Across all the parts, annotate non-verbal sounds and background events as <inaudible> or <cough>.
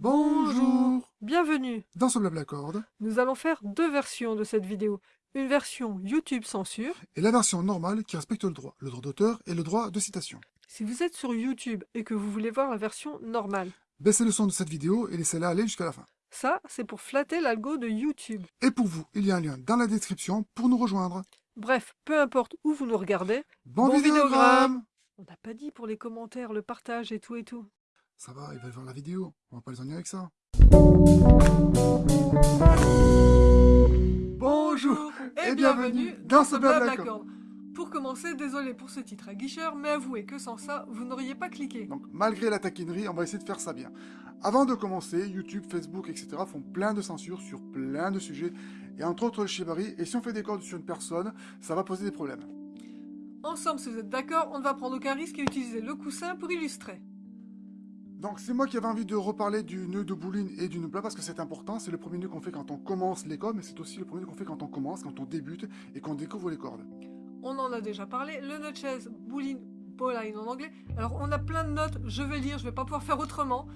Bonjour Bienvenue Dans ce Blablacord, Nous allons faire deux versions de cette vidéo. Une version YouTube censure. Et la version normale qui respecte le droit, le droit d'auteur et le droit de citation. Si vous êtes sur YouTube et que vous voulez voir la version normale, baissez le son de cette vidéo et laissez-la aller jusqu'à la fin. Ça, c'est pour flatter l'algo de YouTube. Et pour vous, il y a un lien dans la description pour nous rejoindre. Bref, peu importe où vous nous regardez, bon, bon vidéogramme On n'a pas dit pour les commentaires, le partage et tout et tout. Ça va, ils veulent voir la vidéo. On va pas les ennuyer avec ça. Bonjour et, bienvenue dans ce Blablacord. Pour commencer, désolé pour ce titre à guicheur, mais avouez que sans ça, vous n'auriez pas cliqué. Donc malgré la taquinerie, on va essayer de faire ça bien. Avant de commencer, YouTube, Facebook, etc. font plein de censures sur plein de sujets, et entre autres le shibari, et si on fait des codes sur une personne, ça va poser des problèmes. Ensemble, si vous êtes d'accord, on ne va prendre aucun risque et utiliser le coussin pour illustrer. Donc c'est moi qui avais envie de reparler du nœud de bouline et du nœud plat parce que c'est important, c'est le premier nœud qu'on fait quand on commence l'école, mais c'est aussi le premier nœud qu'on fait quand on commence, quand on débute et qu'on découvre les cordes. On en a déjà parlé, le nœud de chaise, bouline, bowline en anglais. Alors on a plein de notes, je vais lire, je vais pas pouvoir faire autrement.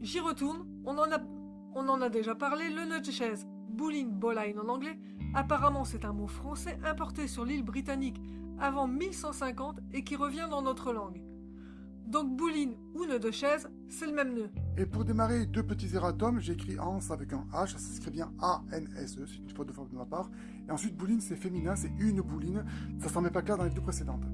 J'y retourne, on en, a, déjà parlé, le nœud de chaise, bouline, bowline en anglais. Apparemment c'est un mot français importé sur l'île britannique avant 1150 et qui revient dans notre langue. Donc bouline ou nœud de chaise, c'est le même nœud. Et pour démarrer deux petits erratums, j'écris ans avec un H, ça s'écrit bien A-N-S-E, c'est une faute de forme de ma part. Et ensuite bouline c'est féminin, c'est une bouline, ça s'en met pas clair dans les deux précédentes.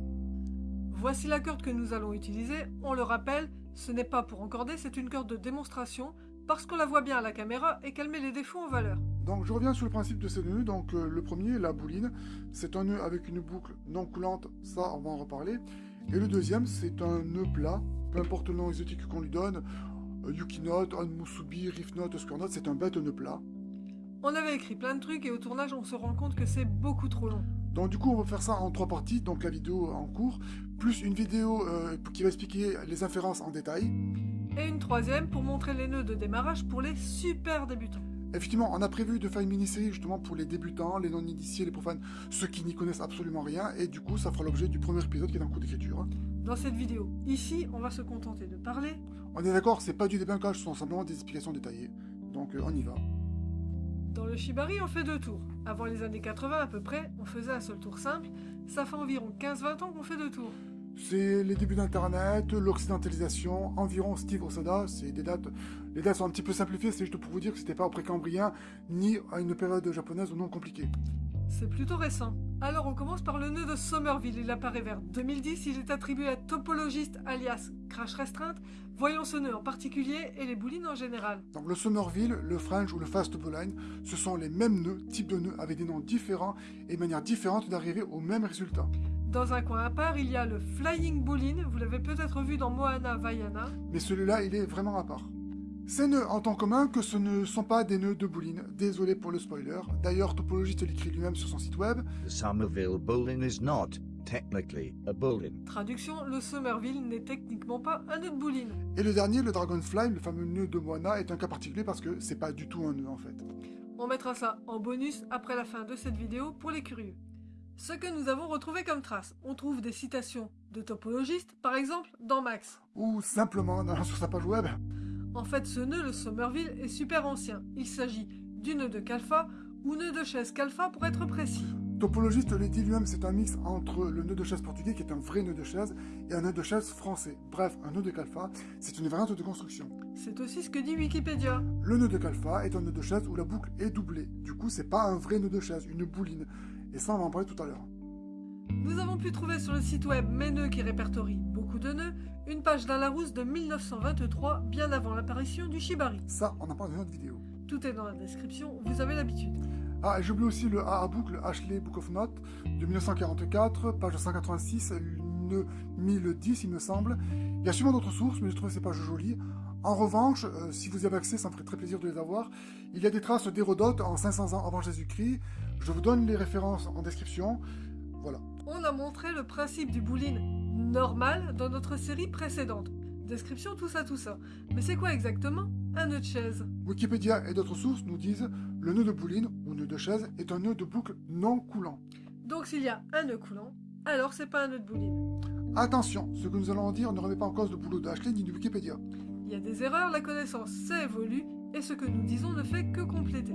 Voici la corde que nous allons utiliser, on le rappelle, ce n'est pas pour encorder, c'est une corde de démonstration, parce qu'on la voit bien à la caméra et qu'elle met les défauts en valeur. Donc je reviens sur le principe de ces nœuds, donc euh, le premier, la bouline, c'est un nœud avec une boucle non coulante, ça on va en reparler. Et le deuxième, c'est un nœud plat, peu importe le nom exotique qu'on lui donne, euh, Yuki Note, Musubi, Riff Note, Oscar Note, c'est un bête nœud plat. On avait écrit plein de trucs et au tournage on se rend compte que c'est beaucoup trop long. Donc du coup on va faire ça en trois parties, donc la vidéo en cours, plus une vidéo euh, qui va expliquer les inférences en détail. Et une troisième pour montrer les nœuds de démarrage pour les super débutants. Effectivement, on a prévu de faire une mini-série justement pour les débutants, les non-initiés, les profanes, ceux qui n'y connaissent absolument rien, et du coup ça fera l'objet du premier épisode qui est en cours d'écriture. Dans cette vidéo, ici, on va se contenter de parler. On est d'accord, c'est pas du débunkage, ce sont simplement des explications détaillées. Donc euh, on y va. Dans le Shibari, on fait deux tours. Avant les années 80 à peu près, on faisait un seul tour simple. Ça fait environ 15-20 ans qu'on fait deux tours. C'est les débuts d'Internet, l'occidentalisation, environ Steve Osoda, c'est des dates, les dates sont un petit peu simplifiées, c'est juste pour vous dire que c'était pas au précambrien, ni à une période japonaise ou non compliquée. C'est plutôt récent. Alors on commence par le nœud de Somerville, il apparaît vers 2010, il est attribué à topologiste alias Crash Restreinte, voyons ce nœud en particulier et les boulines en général. Donc le Somerville, le French ou le Fast Bowline, ce sont les mêmes nœuds, types de nœuds, avec des noms différents et manières différentes d'arriver au même résultat. Dans un coin à part, il y a le Flying Bowline, vous l'avez peut-être vu dans Moana Vaiana. Mais celui-là, il est vraiment à part. Ces nœuds en tant commun que ce ne sont pas des nœuds de bouline. Désolé pour le spoiler. D'ailleurs, Topologiste l'écrit lui-même sur son site web. The Somerville bowline is not technically a bowline. Traduction, le Somerville n'est techniquement pas un nœud de bouline. Et le dernier, le Dragonfly, le fameux nœud de Moana, est un cas particulier parce que c'est pas du tout un nœud en fait. On mettra ça en bonus après la fin de cette vidéo pour les curieux. Ce que nous avons retrouvé comme traces, on trouve des citations de topologistes, par exemple dans Max. Ou simplement dans, sur sa page web. En fait, ce nœud, le Somerville, est super ancien. Il s'agit du nœud de Calfa ou nœud de chaise Calfa pour être précis. Topologiste le dit lui-même, c'est un mix entre le nœud de chaise portugais, qui est un vrai nœud de chaise, et un nœud de chaise français. Bref, un nœud de Calfa, c'est une variante de construction. C'est aussi ce que dit Wikipédia. Le nœud de Calfa est un nœud de chaise où la boucle est doublée. Du coup, c'est pas un vrai nœud de chaise, une bouline. Et ça, on va en parler tout à l'heure. Nous avons pu trouver sur le site web Mes nœuds qui répertorie beaucoup de nœuds, une page d'un Larousse de 1923, bien avant l'apparition du Shibari. Ça, on en parle dans notre vidéo. Tout est dans la description, vous avez l'habitude. Ah, et j'oublie aussi le A à boucle Ashley Book of Notes de 1944, page 186, nœud 1010, il me semble. Il y a sûrement d'autres sources, mais je trouve ces pages jolies. En revanche, euh, si vous y avez accès, ça me ferait très plaisir de les avoir. Il y a des traces d'Hérodote en 500 ans avant Jésus-Christ. Je vous donne les références en description. Voilà. On a montré le principe du bouline normal dans notre série précédente. Description, tout ça, tout ça. Mais c'est quoi exactement un nœud de chaise? Wikipédia et d'autres sources nous disent le nœud de bouline ou nœud de chaise est un nœud de boucle non coulant. Donc s'il y a un nœud coulant, alors c'est pas un nœud de bouline. Attention, ce que nous allons en dire ne remet pas en cause le boulot d'Ashley ni de Wikipédia. Il y a des erreurs, la connaissance s'évolue et ce que nous disons ne fait que compléter.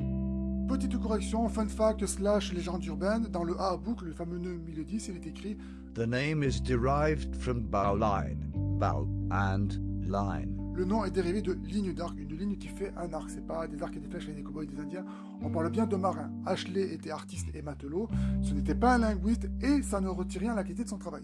Petite correction, fun fact slash légende urbaine, dans le A à boucle, le fameux nœud 1010, il est écrit The name is derived from bowline, bow and line. Le nom est dérivé de ligne d'arc, une ligne qui fait un arc. C'est pas des arcs et des flèches avec des cowboys et des indiens. On parle bien de marins. Ashley était artiste et matelot. Ce n'était pas un linguiste et ça ne retire rien à la qualité de son travail.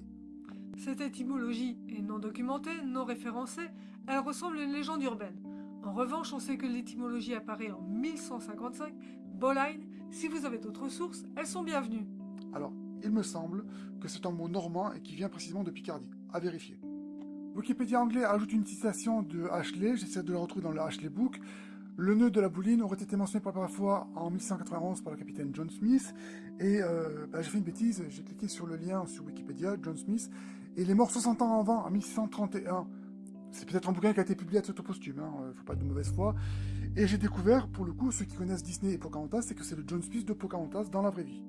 Cette étymologie est non documentée, non référencée, elle ressemble à une légende urbaine. En revanche, on sait que l'étymologie apparaît en 1155, Boline. Si vous avez d'autres sources, elles sont bienvenues. Alors, il me semble que c'est un mot normand et qui vient précisément de Picardie. À vérifier. Wikipédia anglais ajoute une citation de Ashley, j'essaie de la retrouver dans le Ashley Book. Le nœud de la bouline aurait été mentionné pour la première fois en 1191 par le capitaine John Smith. Et euh, bah, j'ai fait une bêtise, j'ai cliqué sur le lien sur Wikipédia, John Smith, et il est mort 60 ans avant, en 1631. C'est peut-être un bouquin qui a été publié à titre posthume, hein, faut pas de mauvaise foi. Et j'ai découvert, pour le coup, ceux qui connaissent Disney et Pocahontas, c'est que c'est le John Smith de Pocahontas dans la vraie vie.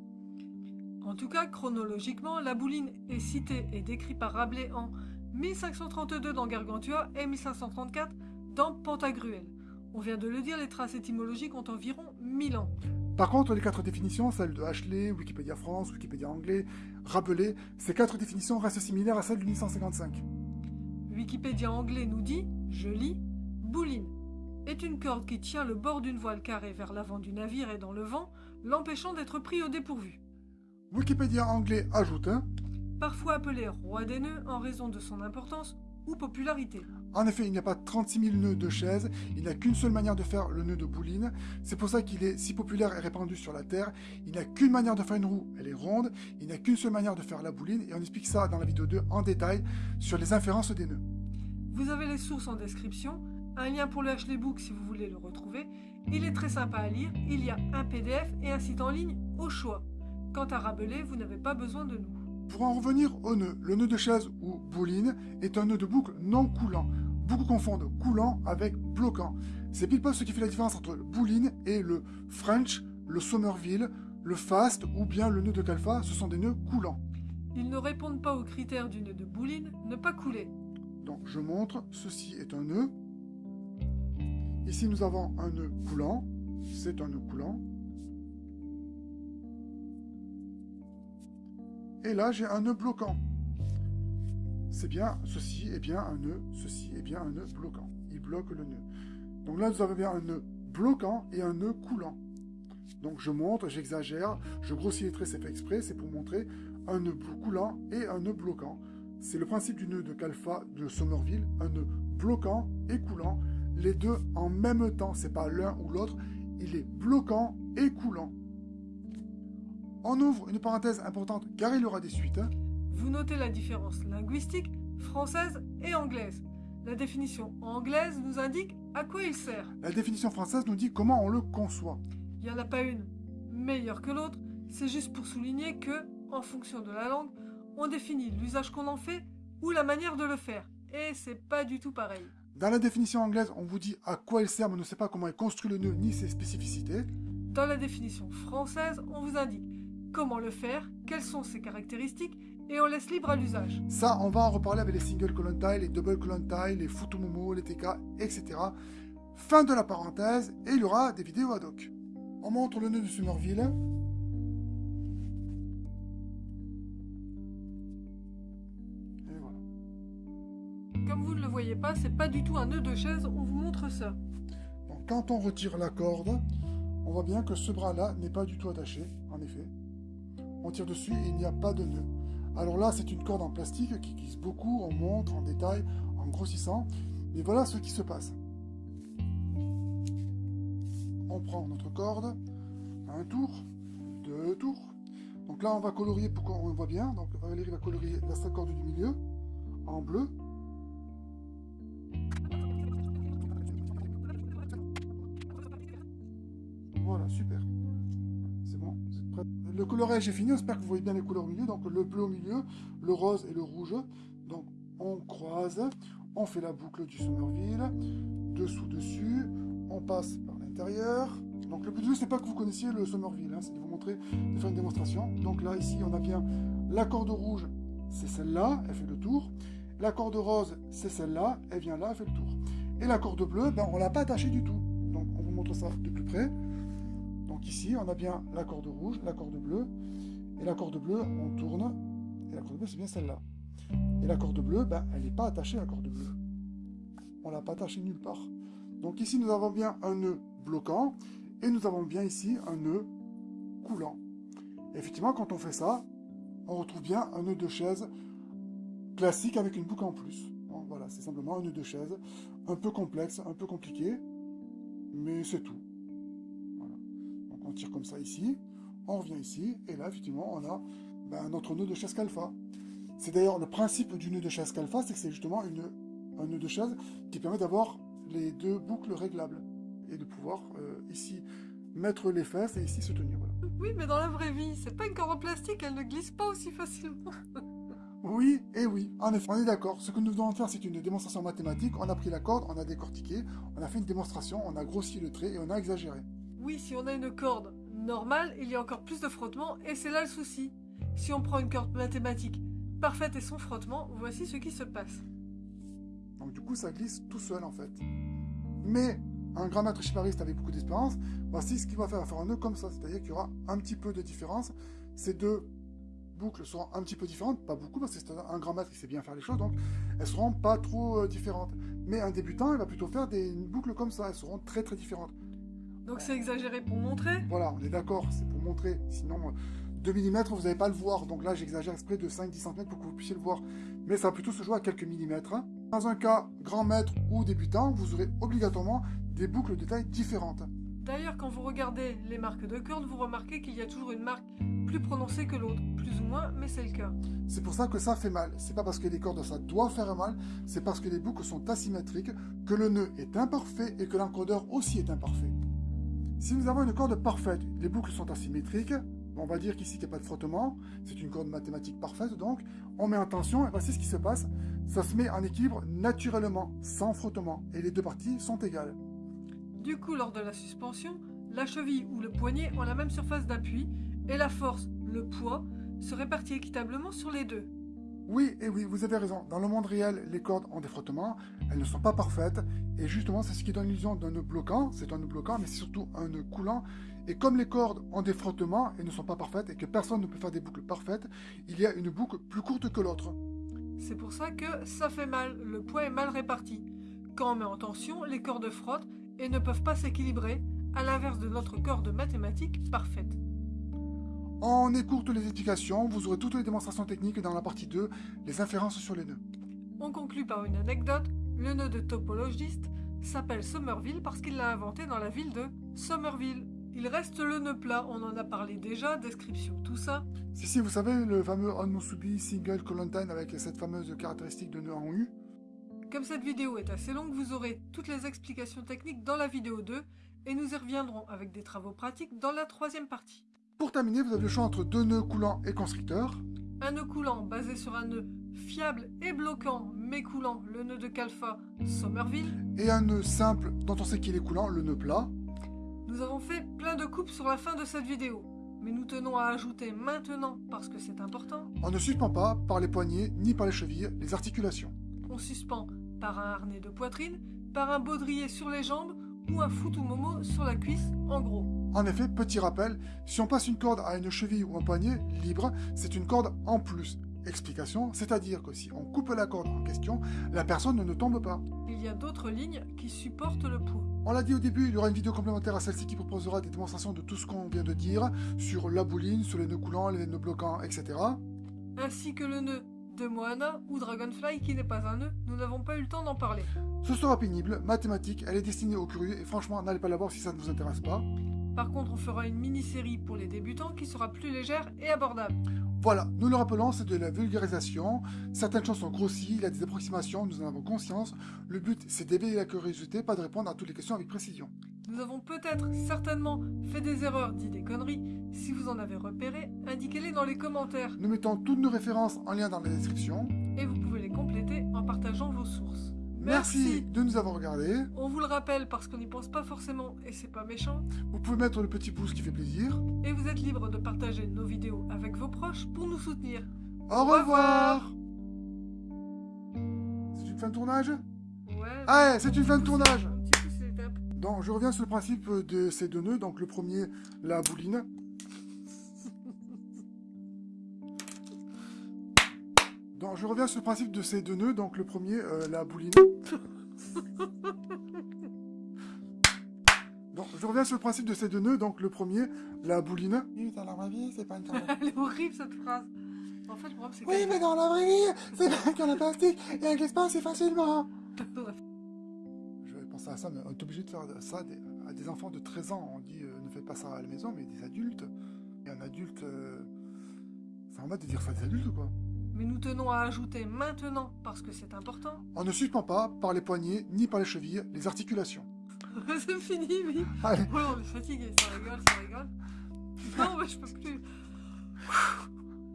En tout cas, chronologiquement, la bouline est citée et décrite par Rabelais en 1532 dans Gargantua et 1534 dans Pantagruel. On vient de le dire, les traces étymologiques ont environ 1000 ans. Par contre, les quatre définitions, celles de Ashley, Wikipédia France, Wikipédia anglais, Rabelais, ces quatre définitions restent similaires à celles de 1155. Wikipédia anglais nous dit, je lis, bouline est une corde qui tient le bord d'une voile carrée vers l'avant du navire et dans le vent, l'empêchant d'être pris au dépourvu. Wikipédia anglais ajoute parfois appelé roi des nœuds en raison de son importance ou popularité. En effet, il n'y a pas 36 000 nœuds de chaise, il n'y a qu'une seule manière de faire le nœud de bouline. C'est pour ça qu'il est si populaire et répandu sur la Terre. Il n'y a qu'une manière de faire une roue, elle est ronde. Il n'y a qu'une seule manière de faire la bouline, et on explique ça dans la vidéo 2 en détail sur les inférences des nœuds. Vous avez les sources en description, un lien pour le Ashley Book si vous voulez le retrouver. Il est très sympa à lire, il y a un PDF et un site en ligne au choix. Quant à Rabelais, vous n'avez pas besoin de nous. Pour en revenir au nœud, le nœud de chaise ou bouline est un nœud de boucle non coulant. Beaucoup confondent coulant avec bloquant. C'est pile poil ce qui fait la différence entre le bouline et le French, le Somerville, le fast ou bien le nœud de Calfa, ce sont des nœuds coulants. Ils ne répondent pas aux critères du nœud de bouline, ne pas couler. Donc je montre, ceci est un nœud. Ici nous avons un nœud coulant, c'est un nœud coulant. Et là, j'ai un nœud bloquant. C'est bien, ceci est bien un nœud, ceci est bien un nœud bloquant. Il bloque le nœud. Donc là, nous avons bien un nœud bloquant et un nœud coulant. Donc je montre, j'exagère, je grossis les traits, c'est fait exprès, c'est pour montrer un nœud coulant et un nœud bloquant. C'est le principe du nœud de Calfa de Somerville, un nœud bloquant et coulant, les deux en même temps, c'est pas l'un ou l'autre, il est bloquant et coulant. On ouvre une parenthèse importante car il y aura des suites. Hein. Vous notez la différence linguistique française et anglaise. La définition anglaise nous indique à quoi il sert. La définition française nous dit comment on le conçoit. Il n'y en a pas une meilleure que l'autre, c'est juste pour souligner que, en fonction de la langue, on définit l'usage qu'on en fait ou la manière de le faire. Et c'est pas du tout pareil. Dans la définition anglaise, on vous dit à quoi il sert, mais on ne sait pas comment est construit le nœud ni ses spécificités. Dans la définition française, on vous indique comment le faire, quelles sont ses caractéristiques, et on laisse libre à l'usage. Ça, on va en reparler avec les single colon tie, les double colon tie, les futumomo, les TK, etc. Fin de la parenthèse, et il y aura des vidéos ad hoc. On montre le nœud de Somerville. Et voilà. Comme vous ne le voyez pas, c'est pas du tout un nœud de chaise, on vous montre ça. Donc, quand on retire la corde, on voit bien que ce bras-là n'est pas du tout attaché, en effet dessus il n'y a pas de nœud. Alors là, c'est une corde en plastique qui glisse beaucoup, on montre en détail, en grossissant. Mais voilà ce qui se passe. On prend notre corde, un tour, deux tours. Donc là, on va colorier pour qu'on voit bien? Donc Valérie va colorier la corde du milieu en bleu. Le colorage est fini, j'espère que vous voyez bien les couleurs au milieu. Donc le bleu au milieu, le rose et le rouge. Donc on croise, on fait la boucle du Somerville, dessous, dessus, on passe par l'intérieur. Donc le but c'est pas que vous connaissiez le Somerville, hein, c'est de vous montrer, de faire une démonstration. Donc là, ici, on a bien la corde rouge, c'est celle-là, elle fait le tour. La corde rose, c'est celle-là, elle vient là, elle fait le tour. Et la corde bleue, ben, on l'a pas attachée du tout. Donc on vous montre ça de plus près. Ici, on a bien la corde rouge, la corde bleue. Et la corde bleue, on tourne. Et la corde bleue, c'est bien celle-là. Et la corde bleue, ben, elle n'est pas attachée à la corde bleue. On l'a pas attachée nulle part. Donc ici, nous avons bien un nœud bloquant. Et nous avons bien ici un nœud coulant. Effectivement, quand on fait ça, on retrouve bien un nœud de chaise classique avec une boucle en plus. Voilà, c'est simplement un nœud de chaise, un peu complexe, un peu compliqué, mais c'est tout. On tire comme ça ici, on revient ici, et là, effectivement, on a ben, notre nœud de chaise calfa. C'est d'ailleurs le principe du nœud de chaise calfa, c'est que c'est justement une, un nœud de chaise qui permet d'avoir les deux boucles réglables et de pouvoir euh, ici mettre les fesses et ici se tenir. Voilà. Oui, mais dans la vraie vie, c'est pas une corde en plastique, elle ne glisse pas aussi facilement. <laughs> Oui, et oui, en effet, on est d'accord. Ce que nous devons faire, c'est une démonstration mathématique. On a pris la corde, on a décortiqué, on a fait une démonstration, on a grossi le trait et on a exagéré. Oui, si on a une corde normale, il y a encore plus de frottement, et c'est là le souci. Si on prend une corde mathématique parfaite et sans frottement, voici ce qui se passe. Donc du coup, ça glisse tout seul en fait. Mais un grand maître chipariste avec beaucoup d'expérience, voici ce qu'il va faire, va faire un nœud comme ça, c'est-à-dire qu'il y aura un petit peu de différence. Ces deux boucles seront un petit peu différentes, pas beaucoup, parce que c'est un grand maître qui sait bien faire les choses, donc elles seront pas trop euh, différentes. Mais un débutant, il va plutôt faire des boucles comme ça, elles seront très très différentes. Donc c'est exagéré pour montrer Voilà, on est d'accord, c'est pour montrer, sinon 2 mm, vous n'allez pas le voir, donc là j'exagère exprès de 5-10 cm pour que vous puissiez le voir. Mais ça va plutôt se jouer à quelques millimètres. hein. Dans un cas grand maître ou débutant, vous aurez obligatoirement des boucles de taille différentes. D'ailleurs, quand vous regardez les marques de cordes, vous remarquez qu'il y a toujours une marque plus prononcée que l'autre. Plus ou moins, mais c'est le cas. C'est pour ça que ça fait mal. C'est pas parce que les cordes ça doit faire mal, c'est parce que les boucles sont asymétriques, que le nœud est imparfait et que l'encodeur aussi est imparfait. Si nous avons une corde parfaite, les boucles sont asymétriques, on va dire qu'ici il n'y a pas de frottement, c'est une corde mathématique parfaite donc, on met en tension et voici ce qui se passe, ça se met en équilibre naturellement, sans frottement, et les deux parties sont égales. Du coup, lors de la suspension, la cheville ou le poignet ont la même surface d'appui et la force, le poids, se répartit équitablement sur les deux. Oui, et oui, vous avez raison. Dans le monde réel, les cordes ont des frottements, elles ne sont pas parfaites, et justement, c'est ce qui donne l'illusion d'un nœud bloquant. C'est un nœud bloquant, mais c'est surtout un nœud coulant. Et comme les cordes ont des frottements et ne sont pas parfaites, et que personne ne peut faire des boucles parfaites, il y a une boucle plus courte que l'autre. C'est pour ça que ça fait mal, le poids est mal réparti. Quand on met en tension, les cordes frottent et ne peuvent pas s'équilibrer, à l'inverse de notre corde mathématique parfaite. On écourte les explications, vous aurez toutes les démonstrations techniques dans la partie 2, les inférences sur les nœuds. On conclut par une anecdote. Le nœud de topologiste s'appelle Somerville parce qu'il l'a inventé dans la ville de Somerville. Il reste le nœud plat, on en a parlé déjà, description, tout ça. Si, si, vous savez, le fameux Onmusubi Single Colantine avec cette fameuse caractéristique de nœud en U, Comme cette vidéo est assez longue, vous aurez toutes les explications techniques dans la vidéo 2 et nous y reviendrons avec des travaux pratiques dans la troisième partie. Pour terminer, vous avez le choix entre deux nœuds coulants et constricteurs. Un nœud coulant basé sur un nœud fiable et bloquant mais coulant, le nœud de Calfa Somerville. Et un nœud simple dont on sait qu'il est coulant, le nœud plat. Nous avons fait plein de coupes sur la fin de cette vidéo, mais nous tenons à ajouter maintenant, parce que c'est important, On ne suspend pas par les poignets ni par les chevilles les articulations. on suspend par un harnais de poitrine, par un baudrier sur les jambes ou un futumomo sur la cuisse, en gros. En effet, petit rappel, si on passe une corde à une cheville ou un poignet libre, c'est une corde en plus. Explication, c'est-à-dire que si on coupe la corde en question, la personne ne tombe pas. Il y a d'autres lignes qui supportent le poids. On l'a dit au début, il y aura une vidéo complémentaire à celle-ci qui proposera des démonstrations de tout ce qu'on vient de dire sur la bouline, sur les nœuds coulants, les nœuds bloquants, etc. Ainsi que le nœud de Moana ou Dragonfly qui n'est pas un nœud, nous n'avons pas eu le temps d'en parler. Ce sera pénible, mathématique, elle est destinée aux curieux et franchement, n'allez pas la voir si ça ne vous intéresse pas. Par contre, on fera une mini-série pour les débutants qui sera plus légère et abordable. Voilà, nous le rappelons, c'est de la vulgarisation. Certaines choses sont grossies, il y a des approximations, nous en avons conscience. Le but, c'est d'éveiller la curiosité, pas de répondre à toutes les questions avec précision. Nous avons peut-être, certainement, fait des erreurs, dit des conneries. Si vous en avez repéré, indiquez-les dans les commentaires Nous mettons toutes nos références en lien dans la description. et vous pouvez les compléter en partageant vos sources. Merci de nous avoir regardés. On vous le rappelle parce qu'on n'y pense pas forcément et c'est pas méchant. Vous pouvez mettre le petit pouce qui fait plaisir. Et vous êtes libre de partager nos vidéos avec vos proches pour nous soutenir. Au revoir C'est une fin de tournage? Ouais. Ah, c'est une fin de tournage. Un petit. Donc, je reviens sur le principe de ces deux nœuds. Donc, le premier, la bouline. Donc, je reviens sur le principe de ces deux nœuds. Donc, le premier, euh, la bouline. <laughs> Donc, je reviens sur le principe de ces deux nœuds. Donc, le premier, la bouline. Oui, dans la vraie vie, c'est pas une Elle est horrible cette phrase. En fait, le problème, c'est Oui, mais dans la vraie vie, c'est pas qu'en plastique. Et avec l'espace, c'est facilement. Je pense à ça, mais on est obligé de faire ça à des enfants de 13 ans. On dit, euh, ne faites pas ça à la maison, mais des adultes. Et un adulte, euh, c'est en mode de dire ça à des adultes ou quoi Mais nous tenons à ajouter maintenant, parce que c'est important. On ne suspend pas par les poignets ni par les chevilles les articulations. <laughs> c'est fini, oui. Allez, Oh, on est fatigué, ça rigole, ça rigole. Non, mais je peux plus.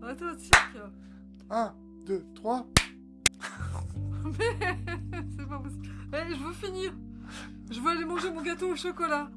Attends, tic. 1, 2, 3. Mais c'est pas possible. Eh, je veux finir. Je veux aller manger mon gâteau au chocolat.